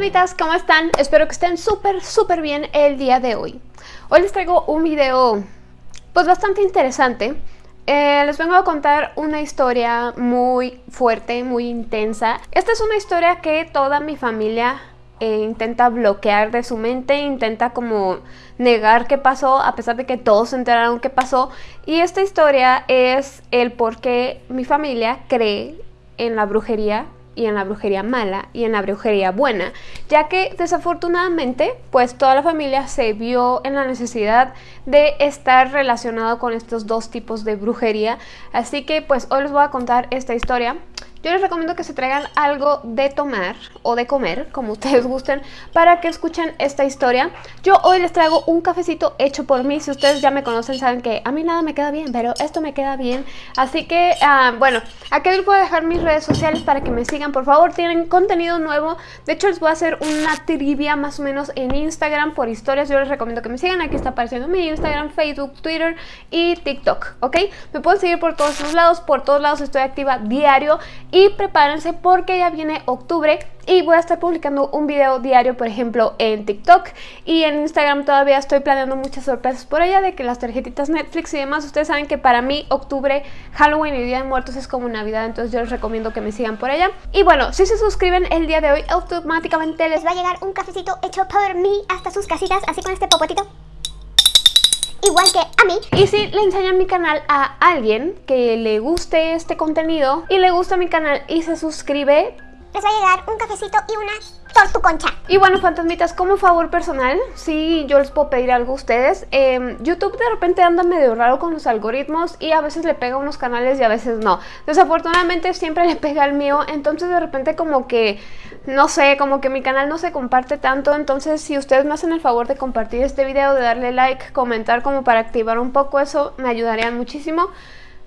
fantasmitas, ¿cómo están? Espero que estén súper, súper bien el día de hoy. Hoy les traigo un video, pues bastante interesante. Eh, les vengo a contar una historia muy fuerte, muy intensa. Esta es una historia que toda mi familia eh, intenta bloquear de su mente, intenta como negar qué pasó, a pesar de que todos se enteraron qué pasó. Y esta historia es el por qué mi familia cree en la brujería y en la brujería mala y en la brujería buena, ya que desafortunadamente pues toda la familia se vio en la necesidad de estar relacionado con estos dos tipos de brujería, así que pues hoy les voy a contar esta historia yo les recomiendo que se traigan algo de tomar o de comer, como ustedes gusten, para que escuchen esta historia. Yo hoy les traigo un cafecito hecho por mí. Si ustedes ya me conocen, saben que a mí nada me queda bien, pero esto me queda bien. Así que, uh, bueno, aquí les voy a dejar mis redes sociales para que me sigan, por favor. Tienen contenido nuevo. De hecho, les voy a hacer una trivia más o menos en Instagram por historias. Yo les recomiendo que me sigan. Aquí está apareciendo mi Instagram, Facebook, Twitter y TikTok, ¿ok? Me pueden seguir por todos los lados. Por todos lados estoy activa diario y prepárense porque ya viene octubre y voy a estar publicando un video diario, por ejemplo, en TikTok y en Instagram todavía estoy planeando muchas sorpresas por allá de que las tarjetitas Netflix y demás, ustedes saben que para mí octubre, Halloween y Día de Muertos es como Navidad, entonces yo les recomiendo que me sigan por allá. Y bueno, si se suscriben el día de hoy, automáticamente les va a llegar un cafecito hecho por mí hasta sus casitas, así con este popotito igual que a mí. Y si le enseñan mi canal a alguien que le guste este contenido y le gusta mi canal y se suscribe, les va a llegar un cafecito y una tortu concha. Y bueno, fantasmitas, como favor personal, si yo les puedo pedir algo a ustedes. Eh, YouTube de repente anda medio raro con los algoritmos y a veces le pega a unos canales y a veces no. Desafortunadamente siempre le pega al mío, entonces de repente como que, no sé, como que mi canal no se comparte tanto. Entonces si ustedes me hacen el favor de compartir este video, de darle like, comentar como para activar un poco eso, me ayudarían muchísimo.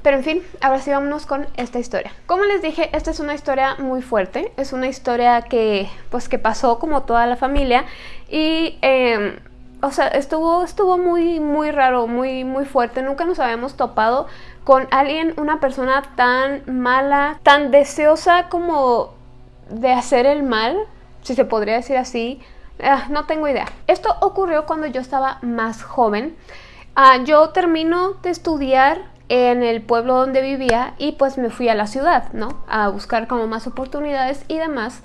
Pero en fin, ahora sí vámonos con esta historia. Como les dije, esta es una historia muy fuerte. Es una historia que, pues, que pasó como toda la familia. Y, em, o sea, estuvo, estuvo muy, muy raro, muy, muy fuerte. Nunca nos habíamos topado con alguien, una persona tan mala, tan deseosa como de hacer el mal, si se podría decir así. Ah, no tengo idea. Esto ocurrió cuando yo estaba más joven. Ah, yo termino de estudiar en el pueblo donde vivía y pues me fui a la ciudad, ¿no? A buscar como más oportunidades y demás.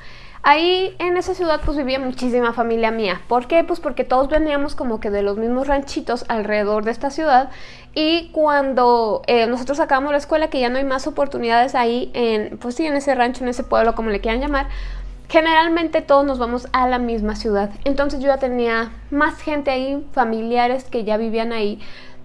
Ahí en esa ciudad pues vivía muchísima familia mía. ¿Por qué? Pues porque todos veníamos como que de los mismos ranchitos alrededor de esta ciudad y cuando eh, nosotros acabamos la escuela que ya no hay más oportunidades ahí en, pues sí, en ese rancho, en ese pueblo, como le quieran llamar, generalmente todos nos vamos a la misma ciudad. Entonces yo ya tenía más gente ahí, familiares que ya vivían ahí.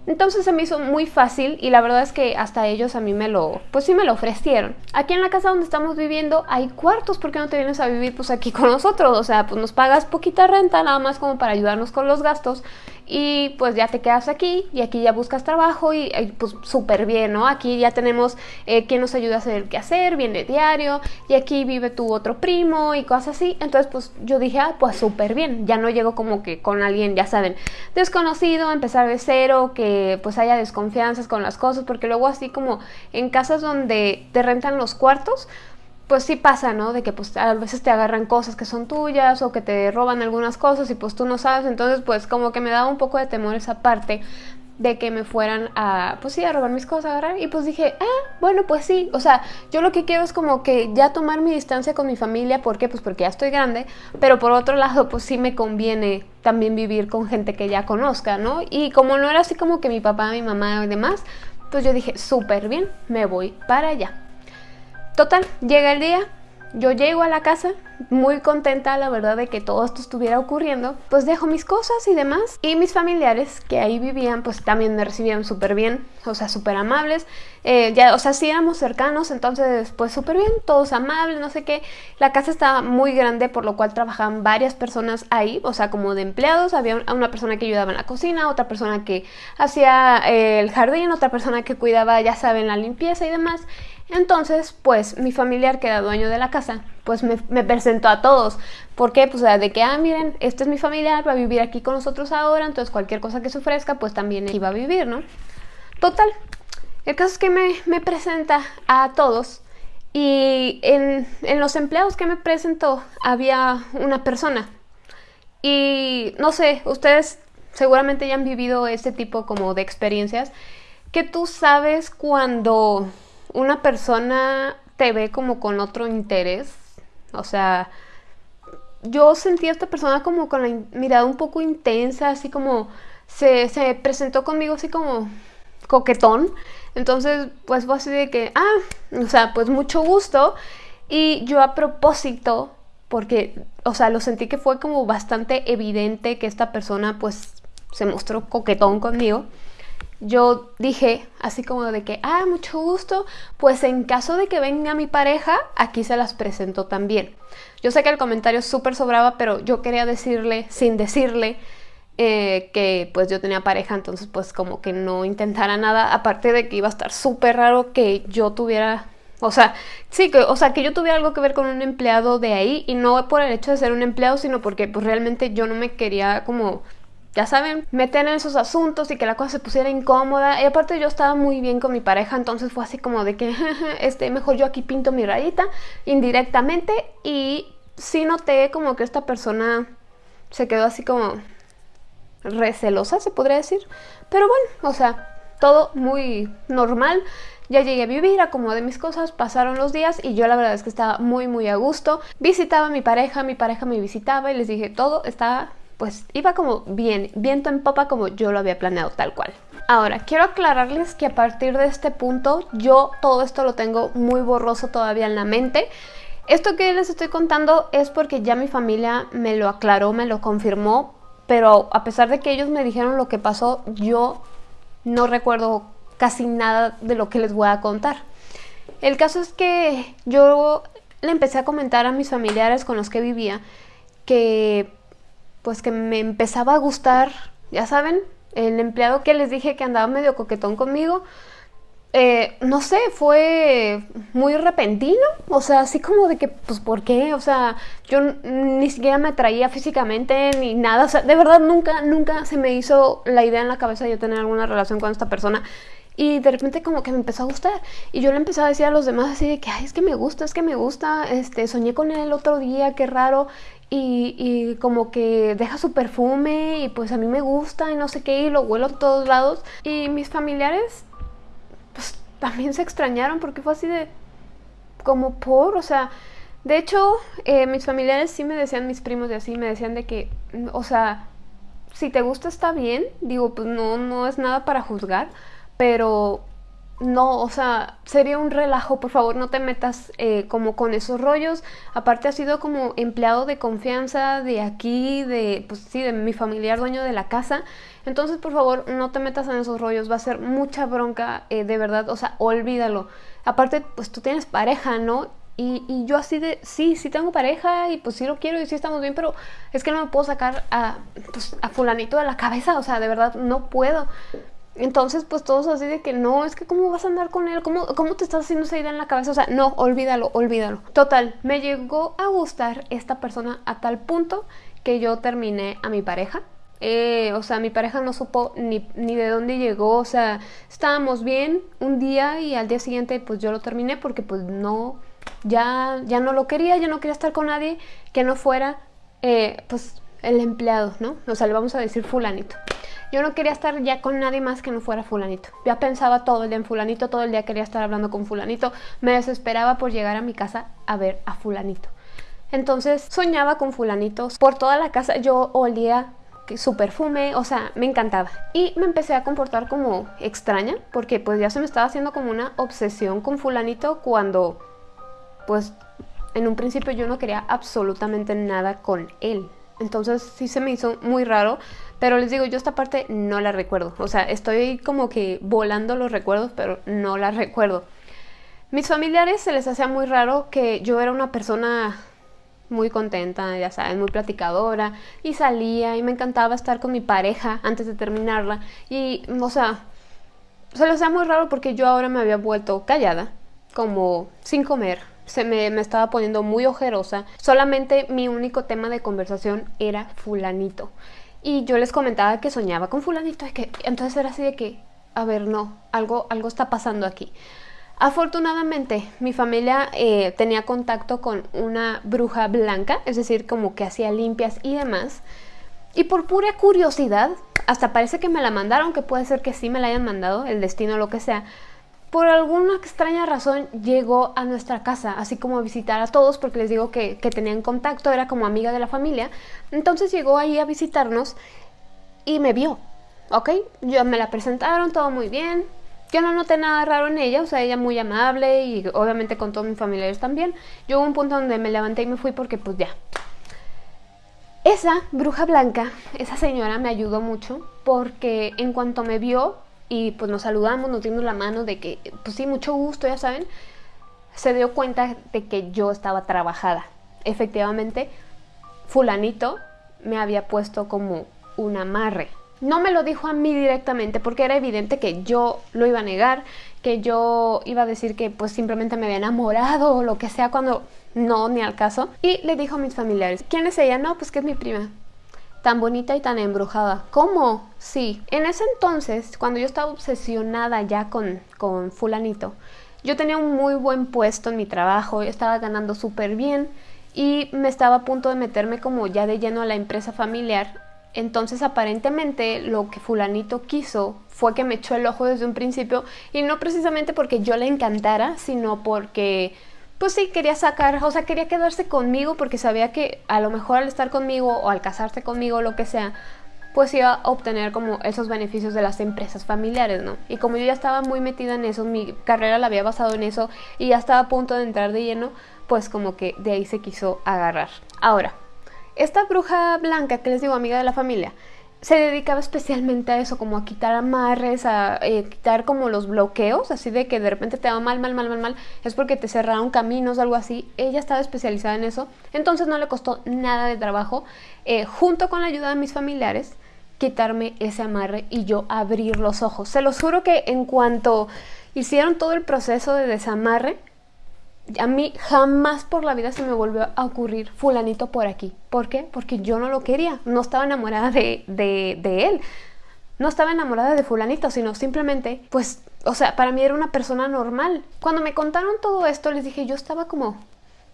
Entonces se me hizo muy fácil y la verdad es que hasta ellos a mí me lo, pues sí me lo ofrecieron. Aquí en la casa donde estamos viviendo hay cuartos, ¿por qué no te vienes a vivir pues aquí con nosotros? O sea, pues nos pagas poquita renta nada más como para ayudarnos con los gastos y pues ya te quedas aquí y aquí ya buscas trabajo y, pues súper bien, ¿no? Aquí ya tenemos eh, quien nos ayuda a hacer el quehacer, viene diario y aquí vive tu otro primo y cosas así. Entonces pues yo dije, ah, pues súper bien, ya no llego como que con alguien, ya saben, desconocido, empezar de cero, que pues haya desconfianzas con las cosas, porque luego así como en casas donde te rentan los cuartos, pues sí pasa, ¿no? De que pues a veces te agarran cosas que son tuyas o que te roban algunas cosas y pues tú no sabes, entonces pues como que me daba un poco de temor esa parte de que me fueran a, pues sí, a robar mis cosas, a agarrar. Y pues dije, ah, bueno, pues sí. O sea, yo lo que quiero es como que ya tomar mi distancia con mi familia. ¿Por qué? Pues porque ya estoy grande. Pero por otro lado, pues sí me conviene también vivir con gente que ya conozca, ¿no? Y como no era así como que mi papá, mi mamá y demás, pues yo dije, súper bien, me voy para allá. Total, llega el día, yo llego a la casa muy contenta, la verdad, de que todo esto estuviera ocurriendo. Pues dejo mis cosas y demás. Y mis familiares que ahí vivían, pues también me recibían súper bien, o sea, súper amables. Eh, ya, o sea, sí éramos cercanos, entonces, pues súper bien, todos amables, no sé qué. La casa estaba muy grande, por lo cual trabajaban varias personas ahí, o sea, como de empleados. Había una persona que ayudaba en la cocina, otra persona que hacía eh, el jardín, otra persona que cuidaba, ya saben, la limpieza y demás. Entonces, pues mi familiar que era dueño de la casa, pues me, presentó a todos. ¿Por qué? Pues de que, ah, miren, este es mi familiar, va a vivir aquí con nosotros ahora, entonces cualquier cosa que se ofrezca, pues también iba a vivir, ¿no? Total, el caso es que me, me presenta a todos Y en, en los empleados que me presentó había una persona. Y no sé, ustedes seguramente ya han vivido este tipo como de experiencias que tú sabes cuando una persona te ve como con otro interés. O sea, yo sentí a esta persona como con la mirada un poco intensa, así como se, se presentó conmigo así como coquetón. Entonces, pues fue así de que, ah, o sea, pues mucho gusto. Y yo a propósito, porque, o sea, lo sentí que fue como bastante evidente que esta persona pues se mostró coquetón conmigo. Yo dije así como de que, ah, mucho gusto, pues en caso de que venga mi pareja, aquí se las presento también. Yo sé que el comentario súper sobraba, pero yo quería decirle, sin decirle, eh, que pues yo tenía pareja, entonces pues como que no intentara nada, aparte de que iba a estar súper raro que yo tuviera, o sea, sí, que, o sea, que yo tuviera algo que ver con un empleado de ahí y no por el hecho de ser un empleado, sino porque pues realmente yo no me quería como ya saben, meter en esos asuntos y que la cosa se pusiera incómoda. Y aparte yo estaba muy bien con mi pareja, entonces fue así como de que, este, mejor yo aquí pinto mi rayita indirectamente. Y sí noté como que esta persona se quedó así como, recelosa, se podría decir. Pero bueno, o sea, todo muy normal. Ya llegué a vivir, acomodé mis cosas, pasaron los días y yo la verdad es que estaba muy muy a gusto. Visitaba a mi pareja, mi pareja me visitaba y les dije todo estaba, pues iba como bien, viento en popa como yo lo había planeado tal cual. Ahora, quiero aclararles que a partir de este punto yo todo esto lo tengo muy borroso todavía en la mente. Esto que les estoy contando es porque ya mi familia me lo aclaró, me lo confirmó, pero a pesar de que ellos me dijeron lo que pasó, yo no recuerdo casi nada de lo que les voy a contar. El caso es que yo le empecé a comentar a mis familiares con los que vivía que pues que me empezaba a gustar, ya saben, el empleado que les dije que andaba medio coquetón conmigo, eh, no sé, fue muy repentino, o sea, así como de que, pues, ¿por qué? O sea, yo ni siquiera me atraía físicamente ni nada, o sea, de verdad nunca, nunca se me hizo la idea en la cabeza de yo tener alguna relación con esta persona. Y de repente como que me empezó a gustar. Y yo le empecé a decir a los demás así de que, ay, es que me gusta, es que me gusta. Este, soñé con él el otro día, qué raro. Y, como que deja su perfume y pues a mí me gusta y no sé qué. Y lo huelo a todos lados. Y mis familiares también se extrañaron porque fue así de como por, o sea, de hecho, eh, mis familiares sí me decían, mis primos de así, me decían de que, o sea, si te gusta está bien, digo, pues no, no es nada para juzgar, pero no, o sea, sería un relajo, por favor no te metas eh, como con esos rollos. Aparte ha sido como empleado de confianza de aquí, de, pues sí, de mi familiar dueño de la casa. Entonces, por favor, no te metas en esos rollos, va a ser mucha bronca, eh, de verdad, o sea, olvídalo. Aparte, pues tú tienes pareja, ¿no? Y, y, yo así de, sí, sí tengo pareja y pues sí lo quiero y sí estamos bien, pero es que no me puedo sacar a, pues, a fulanito de la cabeza, o sea, de verdad no puedo. Entonces, pues todos así de que no, es que cómo vas a andar con él, ¿Cómo, cómo te estás haciendo esa idea en la cabeza, o sea, no, olvídalo, olvídalo. Total, me llegó a gustar esta persona a tal punto que yo terminé a mi pareja. Eh, o sea, mi pareja no supo ni, ni, de dónde llegó, o sea, estábamos bien un día y al día siguiente pues yo lo terminé porque pues no, ya, ya no lo quería, ya no quería estar con nadie que no fuera eh, pues el empleado, ¿no? O sea, le vamos a decir fulanito. Yo no quería estar ya con nadie más que no fuera fulanito. Ya pensaba todo el día en fulanito, todo el día quería estar hablando con fulanito. Me desesperaba por llegar a mi casa a ver a fulanito. Entonces soñaba con fulanitos. Por toda la casa yo olía su perfume, o sea, me encantaba. Y me empecé a comportar como extraña, porque pues ya se me estaba haciendo como una obsesión con fulanito cuando pues en un principio yo no quería absolutamente nada con él. Entonces sí se me hizo muy raro, pero les digo, yo esta parte no la recuerdo. O sea, estoy como que volando los recuerdos, pero no la recuerdo. Mis familiares se les hacía muy raro que yo era una persona muy contenta, ya saben, muy platicadora, y salía y me encantaba estar con mi pareja antes de terminarla. Y, o sea, se les hacía muy raro porque yo ahora me había vuelto callada, como sin comer, se me, estaba poniendo muy ojerosa. Solamente mi único tema de conversación era fulanito. Y yo les comentaba que soñaba con fulanito. que, entonces era así de que, a ver, no, algo, algo está pasando aquí. Afortunadamente, mi familia eh, tenía contacto con una bruja blanca, es decir, como que hacía limpias y demás. Y por pura curiosidad, hasta parece que me la mandaron, que puede ser que sí me la hayan mandado, el destino lo que sea. Por alguna extraña razón llegó a nuestra casa, así como a visitar a todos, porque les digo que, que tenían contacto, era como amiga de la familia. Entonces llegó ahí a visitarnos y me vio, ¿ok? Yo me la presentaron, todo muy bien, yo no noté nada raro en ella, o sea, ella muy amable y obviamente con todos mis familiares también. Yo hubo un punto donde me levanté y me fui porque pues ya. Esa bruja blanca, esa señora me ayudó mucho porque en cuanto me vio y pues nos saludamos, nos dimos la mano de que, pues sí, mucho gusto, ya saben, se dio cuenta de que yo estaba trabajada. Efectivamente, fulanito me había puesto como un amarre no me lo dijo a mí directamente porque era evidente que yo lo iba a negar, que yo iba a decir que pues simplemente me había enamorado o lo que sea cuando no, ni al caso. Y le dijo a mis familiares, ¿quién es ella? No, pues que es mi prima. Tan bonita y tan embrujada. ¿Cómo? Sí. En ese entonces, cuando yo estaba obsesionada ya con, con fulanito, yo tenía un muy buen puesto en mi trabajo, estaba ganando súper bien y me estaba a punto de meterme como ya de lleno a la empresa familiar entonces aparentemente lo que fulanito quiso fue que me echó el ojo desde un principio y no precisamente porque yo le encantara, sino porque pues sí, quería sacar, o sea, quería quedarse conmigo porque sabía que a lo mejor al estar conmigo o al casarse conmigo lo que sea, pues iba a obtener como esos beneficios de las empresas familiares, ¿no? Y como yo ya estaba muy metida en eso, mi carrera la había basado en eso y ya estaba a punto de entrar de lleno, pues como que de ahí se quiso agarrar. Ahora, esta bruja blanca que les digo, amiga de la familia, se dedicaba especialmente a eso, como a quitar amarres, a eh, quitar como los bloqueos, así de que de repente te va mal, mal, mal, mal, mal, es porque te cerraron caminos, algo así. Ella estaba especializada en eso, entonces no le costó nada de trabajo, eh, junto con la ayuda de mis familiares, quitarme ese amarre y yo abrir los ojos. Se los juro que en cuanto hicieron todo el proceso de desamarre, a mí jamás por la vida se me volvió a ocurrir fulanito por aquí. ¿Por qué? Porque yo no lo quería, no estaba enamorada de, de, él. No estaba enamorada de fulanito, sino simplemente, pues, o sea, para mí era una persona normal. Cuando me contaron todo esto, les dije, yo estaba como,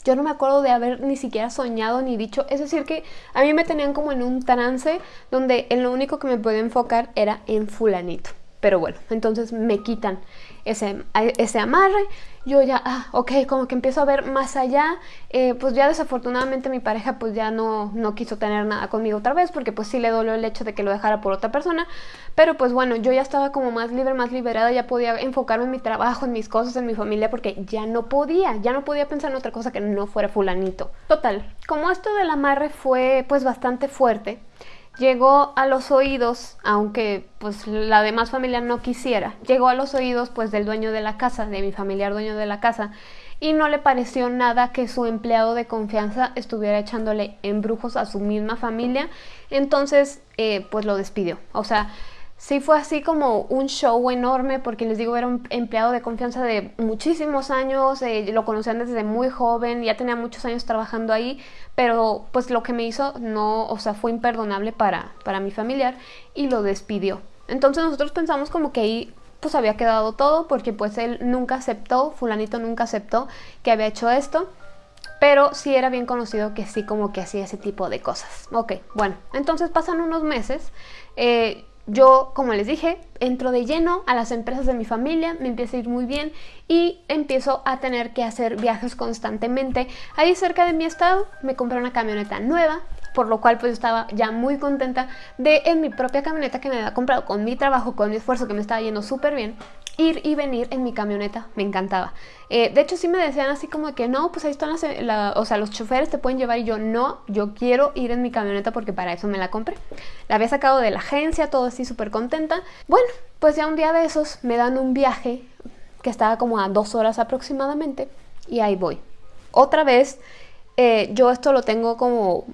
yo no me acuerdo de haber ni siquiera soñado ni dicho. Es decir, que a mí me tenían como en un trance donde en lo único que me podía enfocar era en fulanito. Pero bueno, entonces me quitan ese, ese amarre, yo ya, ah, ok, como que empiezo a ver más allá, eh, pues ya desafortunadamente mi pareja pues ya no, no quiso tener nada conmigo otra vez, porque pues sí le dolió el hecho de que lo dejara por otra persona, pero pues bueno, yo ya estaba como más libre, más liberada, ya podía enfocarme en mi trabajo, en mis cosas, en mi familia, porque ya no podía, ya no podía pensar en otra cosa que no fuera fulanito. Total, como esto del amarre fue pues bastante fuerte, llegó a los oídos, aunque pues la demás familia no quisiera, llegó a los oídos pues del dueño de la casa, de mi familiar dueño de la casa, y no le pareció nada que su empleado de confianza estuviera echándole embrujos a su misma familia, entonces eh, pues lo despidió. O sea, sí fue así como un show enorme porque les digo, era un empleado de confianza de muchísimos años, eh, lo conocían desde muy joven, ya tenía muchos años trabajando ahí, pero pues lo que me hizo no, o sea, fue imperdonable para, para mi familiar y lo despidió. Entonces nosotros pensamos como que ahí pues había quedado todo porque pues él nunca aceptó, fulanito nunca aceptó que había hecho esto. Pero sí era bien conocido que sí como que hacía ese tipo de cosas. Ok, bueno, entonces pasan unos meses. Eh, yo, como les dije, entro de lleno a las empresas de mi familia, me empieza a ir muy bien y empiezo a tener que hacer viajes constantemente. Ahí cerca de mi estado me compré una camioneta nueva, por lo cual pues estaba ya muy contenta de en mi propia camioneta que me había comprado con mi trabajo, con mi esfuerzo que me estaba yendo súper bien, ir y venir en mi camioneta, me encantaba. Eh, de hecho sí me decían así como que no, pues ahí están las, o sea, los choferes te pueden llevar y yo no, yo quiero ir en mi camioneta porque para eso me la compré. La había sacado de la agencia, todo así súper contenta. Bueno, pues ya un día de esos me dan un viaje que estaba como a dos horas aproximadamente y ahí voy. Otra vez, eh, yo esto lo tengo como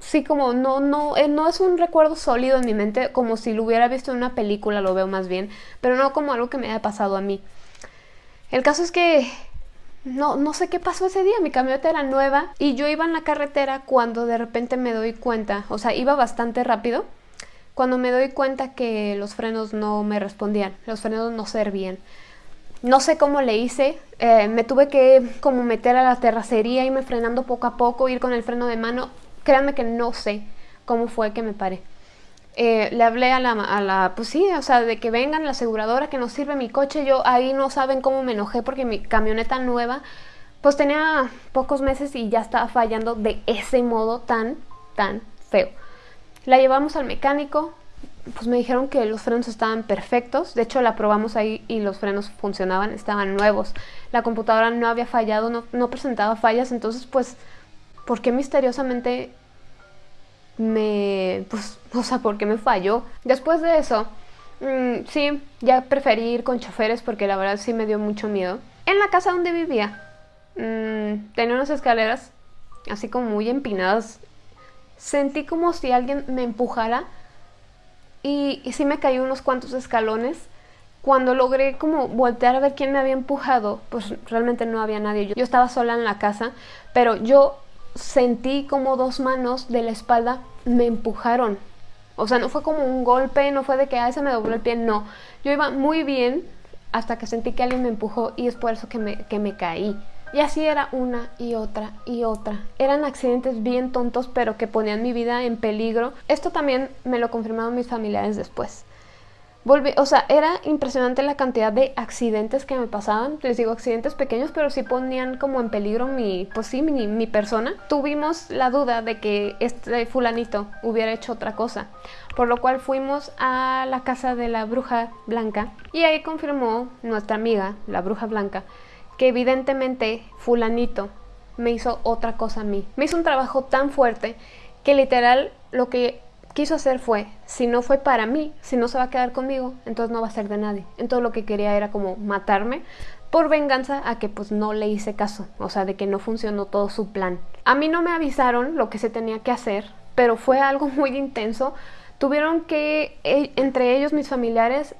sí, como no, no, eh, no es un recuerdo sólido en mi mente, como si lo hubiera visto en una película, lo veo más bien, pero no como algo que me haya pasado a mí. El caso es que no, no sé qué pasó ese día, mi camioneta era nueva y yo iba en la carretera cuando de repente me doy cuenta, o sea, iba bastante rápido, cuando me doy cuenta que los frenos no me respondían, los frenos no servían. No sé cómo le hice, eh, me tuve que como meter a la terracería, y me frenando poco a poco, ir con el freno de mano. Créanme que no sé cómo fue que me paré. Eh, le hablé a la, a la, pues sí, o sea, de que vengan la aseguradora que nos sirve mi coche. Yo ahí no saben cómo me enojé porque mi camioneta nueva, pues tenía pocos meses y ya estaba fallando de ese modo tan, tan feo. La llevamos al mecánico, pues me dijeron que los frenos estaban perfectos. De hecho, la probamos ahí y los frenos funcionaban, estaban nuevos. La computadora no había fallado, no, no presentaba fallas. Entonces, pues, ¿por qué misteriosamente me, pues, o sea, ¿por qué me falló? Después de eso, mmm, sí, ya preferí ir con choferes porque la verdad sí me dio mucho miedo. En la casa donde vivía, mmm, tenía unas escaleras así como muy empinadas. Sentí como si alguien me empujara y, sí me caí unos cuantos escalones. Cuando logré como voltear a ver quién me había empujado, pues realmente no había nadie. Yo estaba sola en la casa, pero yo sentí como dos manos de la espalda me empujaron. O sea, no fue como un golpe, no fue de que a se me dobló el pie, no. Yo iba muy bien hasta que sentí que alguien me empujó y es por eso que me, que me caí. Y así era una y otra y otra. Eran accidentes bien tontos, pero que ponían mi vida en peligro. Esto también me lo confirmaron mis familiares después. Volví, o sea, era impresionante la cantidad de accidentes que me pasaban. Les digo, accidentes pequeños, pero sí ponían como en peligro mi, pues sí, mi, mi persona. Tuvimos la duda de que este fulanito hubiera hecho otra cosa. Por lo cual fuimos a la casa de la bruja blanca y ahí confirmó nuestra amiga, la bruja blanca, que evidentemente fulanito me hizo otra cosa a mí. Me hizo un trabajo tan fuerte que literal lo que quiso hacer fue, si no fue para mí, si no se va a quedar conmigo, entonces no va a ser de nadie. Entonces lo que quería era como matarme por venganza a que pues no le hice caso, o sea, de que no funcionó todo su plan. A mí no me avisaron lo que se tenía que hacer, pero fue algo muy intenso. Tuvieron que, eh, entre ellos, mis familiares,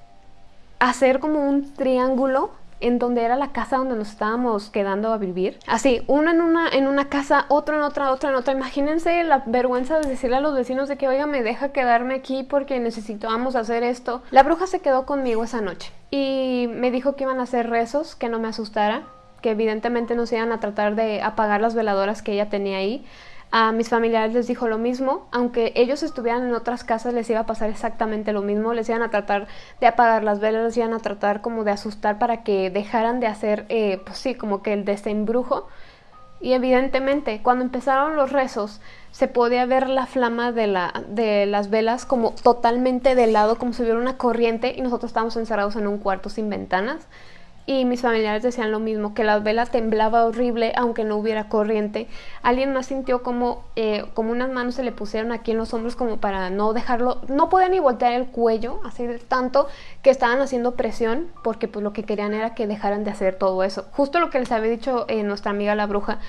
hacer como un triángulo en donde era la casa donde nos estábamos quedando a vivir. Así, uno en una, en una casa, otro en otra, otro en otra. Imagínense la vergüenza de decirle a los vecinos de que, oiga, me deja quedarme aquí porque necesitábamos hacer esto. La bruja se quedó conmigo esa noche y me dijo que iban a hacer rezos, que no me asustara, que evidentemente nos iban a tratar de apagar las veladoras que ella tenía ahí. A mis familiares les dijo lo mismo, aunque ellos estuvieran en otras casas les iba a pasar exactamente lo mismo, les iban a tratar de apagar las velas, les iban a tratar como de asustar para que dejaran de hacer, eh, pues sí, como que el desembrujo. Y evidentemente, cuando empezaron los rezos, se podía ver la flama de, la, de las velas como totalmente de lado, como si hubiera una corriente y nosotros estábamos encerrados en un cuarto sin ventanas y mis familiares decían lo mismo, que la vela temblaba horrible aunque no hubiera corriente. Alguien más sintió como, eh, como unas manos se le pusieron aquí en los hombros como para no dejarlo, no podía ni voltear el cuello, así de tanto que estaban haciendo presión porque pues lo que querían era que dejaran de hacer todo eso. Justo lo que les había dicho eh, nuestra amiga la bruja,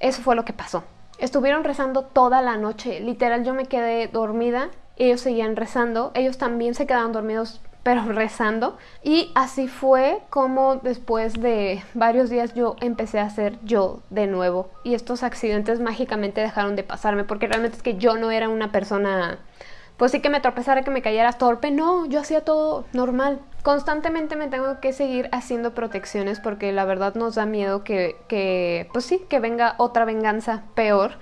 eso fue lo que pasó. Estuvieron rezando toda la noche, literal yo me quedé dormida, ellos seguían rezando, ellos también se quedaban dormidos pero rezando. Y así fue como después de varios días yo empecé a ser yo de nuevo. Y estos accidentes mágicamente dejaron de pasarme, porque realmente es que yo no era una persona, pues sí que me tropezara, que me cayera torpe. No, yo hacía todo normal. Constantemente me tengo que seguir haciendo protecciones porque la verdad nos da miedo que, que pues sí, que venga otra venganza peor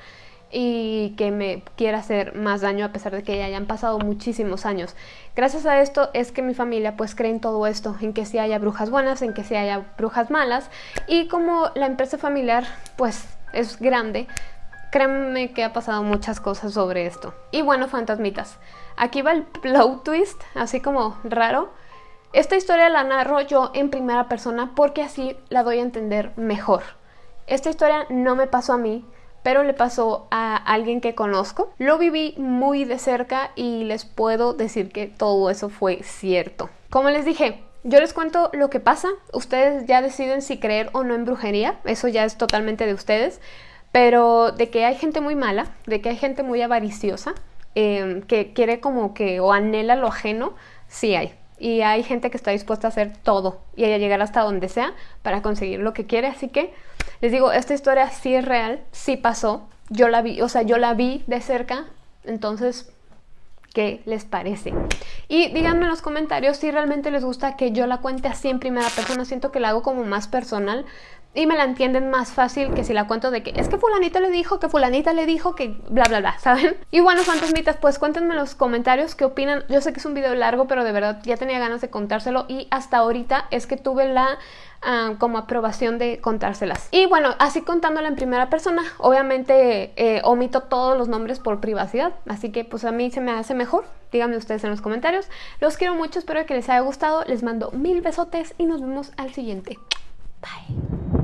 y que me quiera hacer más daño a pesar de que ya hayan pasado muchísimos años. Gracias a esto es que mi familia pues cree en todo esto, en que sí haya brujas buenas, en que sí haya brujas malas y como la empresa familiar pues es grande, créanme que ha pasado muchas cosas sobre esto. Y bueno, fantasmitas, aquí va el plot twist, así como raro. Esta historia la narro yo en primera persona porque así la doy a entender mejor. Esta historia no me pasó a mí, pero le pasó a alguien que conozco. Lo viví muy de cerca y les puedo decir que todo eso fue cierto. Como les dije, yo les cuento lo que pasa, ustedes ya deciden si creer o no en brujería, eso ya es totalmente de ustedes, pero de que hay gente muy mala, de que hay gente muy avariciosa, eh, que quiere como que o anhela lo ajeno, sí hay y hay gente que está dispuesta a hacer todo y a llegar hasta donde sea para conseguir lo que quiere. Así que les digo, esta historia sí es real, sí pasó. Yo la vi, o sea, yo la vi de cerca. Entonces, ¿qué les parece? Y díganme en los comentarios si realmente les gusta que yo la cuente así en primera persona. Siento que la hago como más personal y me la entienden más fácil que si la cuento de que es que fulanita le dijo, que fulanita le dijo, que bla bla bla, ¿saben? Y bueno, fantasmitas, pues cuéntenme en los comentarios qué opinan. Yo sé que es un video largo, pero de verdad ya tenía ganas de contárselo y hasta ahorita es que tuve la ah, como aprobación de contárselas. Y bueno, así contándola en primera persona, obviamente eh, omito todos los nombres por privacidad, así que pues a mí se me hace mejor. Díganme ustedes en los comentarios. Los quiero mucho, espero que les haya gustado. Les mando mil besotes y nos vemos al siguiente. Bye.